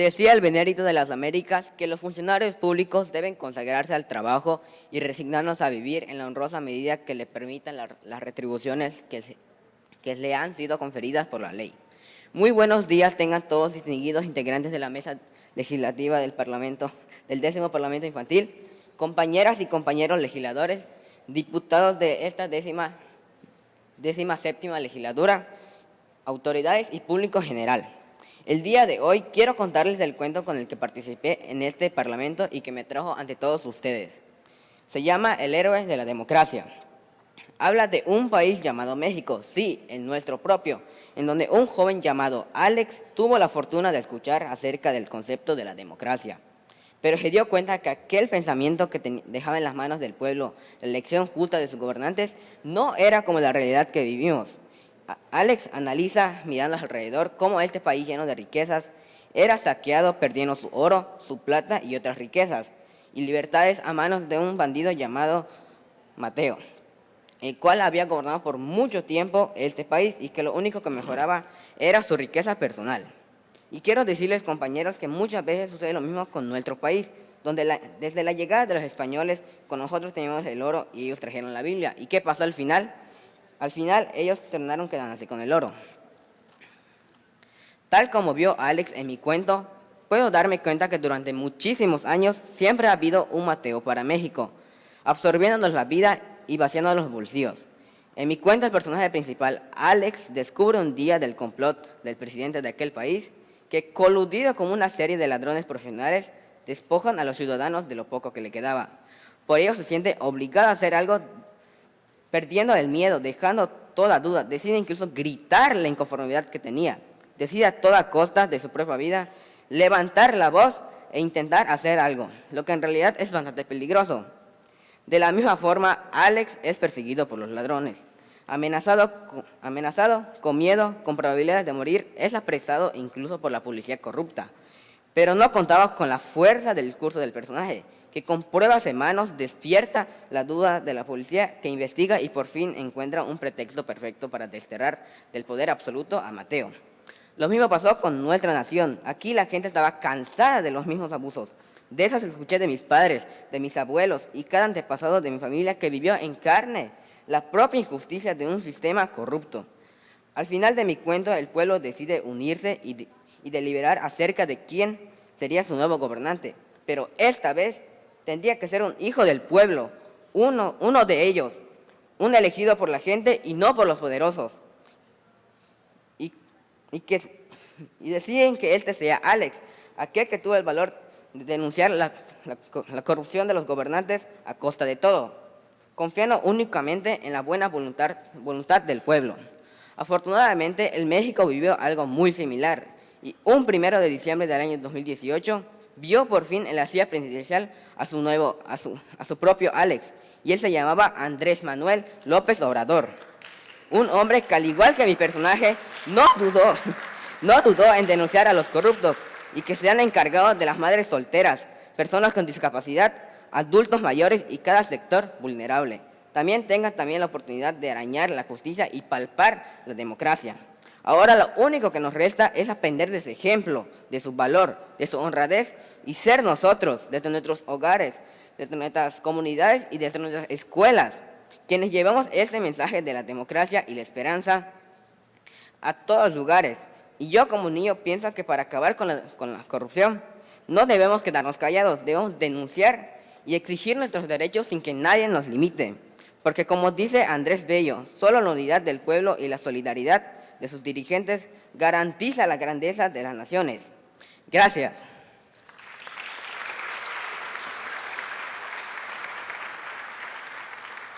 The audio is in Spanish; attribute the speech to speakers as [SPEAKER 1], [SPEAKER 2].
[SPEAKER 1] Decía el Benérito de las Américas que los funcionarios públicos deben consagrarse al trabajo y resignarnos a vivir en la honrosa medida que le permitan las retribuciones que, que le han sido conferidas por la ley. Muy buenos días tengan todos distinguidos integrantes de la mesa legislativa del Parlamento, del décimo Parlamento Infantil, compañeras y compañeros legisladores, diputados de esta décima, décima séptima legislatura, autoridades y público general. El día de hoy quiero contarles del cuento con el que participé en este Parlamento y que me trajo ante todos ustedes. Se llama El héroe de la democracia. Habla de un país llamado México, sí, el nuestro propio, en donde un joven llamado Alex tuvo la fortuna de escuchar acerca del concepto de la democracia. Pero se dio cuenta que aquel pensamiento que dejaba en las manos del pueblo la elección justa de sus gobernantes no era como la realidad que vivimos. Alex analiza mirando alrededor cómo este país lleno de riquezas era saqueado perdiendo su oro, su plata y otras riquezas y libertades a manos de un bandido llamado Mateo, el cual había gobernado por mucho tiempo este país y que lo único que mejoraba era su riqueza personal. Y quiero decirles, compañeros, que muchas veces sucede lo mismo con nuestro país, donde desde la llegada de los españoles, con nosotros teníamos el oro y ellos trajeron la Biblia. ¿Y qué pasó al final? Al final, ellos terminaron quedándose con el oro. Tal como vio Alex en mi cuento, puedo darme cuenta que durante muchísimos años siempre ha habido un Mateo para México, absorbiéndonos la vida y vaciándonos los bolsillos. En mi cuento, el personaje principal, Alex, descubre un día del complot del presidente de aquel país que, coludido con una serie de ladrones profesionales, despojan a los ciudadanos de lo poco que le quedaba. Por ello se siente obligado a hacer algo perdiendo el miedo, dejando toda duda, decide incluso gritar la inconformidad que tenía, decide a toda costa de su propia vida levantar la voz e intentar hacer algo, lo que en realidad es bastante peligroso. De la misma forma, Alex es perseguido por los ladrones. Amenazado, amenazado, con miedo, con probabilidades de morir, es apresado incluso por la policía corrupta. Pero no contaba con la fuerza del discurso del personaje, que con pruebas en manos despierta la duda de la policía que investiga y por fin encuentra un pretexto perfecto para desterrar del poder absoluto a Mateo. Lo mismo pasó con nuestra nación. Aquí la gente estaba cansada de los mismos abusos. De esas escuché de mis padres, de mis abuelos y cada antepasado de mi familia que vivió en carne la propia injusticia de un sistema corrupto. Al final de mi cuento, el pueblo decide unirse y y deliberar acerca de quién sería su nuevo gobernante. Pero esta vez tendría que ser un hijo del pueblo, uno, uno de ellos, un elegido por la gente y no por los poderosos. Y, y, que, y deciden que este sea Alex, aquel que tuvo el valor de denunciar la, la corrupción de los gobernantes a costa de todo, confiando únicamente en la buena voluntad, voluntad del pueblo. Afortunadamente, el México vivió algo muy similar y un primero de diciembre del año 2018 vio por fin en la silla presidencial a su, nuevo, a su, a su propio Alex, y él se llamaba Andrés Manuel López Obrador. Un hombre que al igual que mi personaje no dudó, no dudó en denunciar a los corruptos y que se han encargado de las madres solteras, personas con discapacidad, adultos mayores y cada sector vulnerable. También tengan también la oportunidad de arañar la justicia y palpar la democracia. Ahora lo único que nos resta es aprender de ese ejemplo, de su valor, de su honradez y ser nosotros, desde nuestros hogares, desde nuestras comunidades y desde nuestras escuelas, quienes llevamos este mensaje de la democracia y la esperanza a todos lugares. Y yo como niño pienso que para acabar con la, con la corrupción no debemos quedarnos callados, debemos denunciar y exigir nuestros derechos sin que nadie nos limite. Porque como dice Andrés Bello, solo la unidad del pueblo y la solidaridad de sus dirigentes garantiza la grandeza de las naciones. Gracias.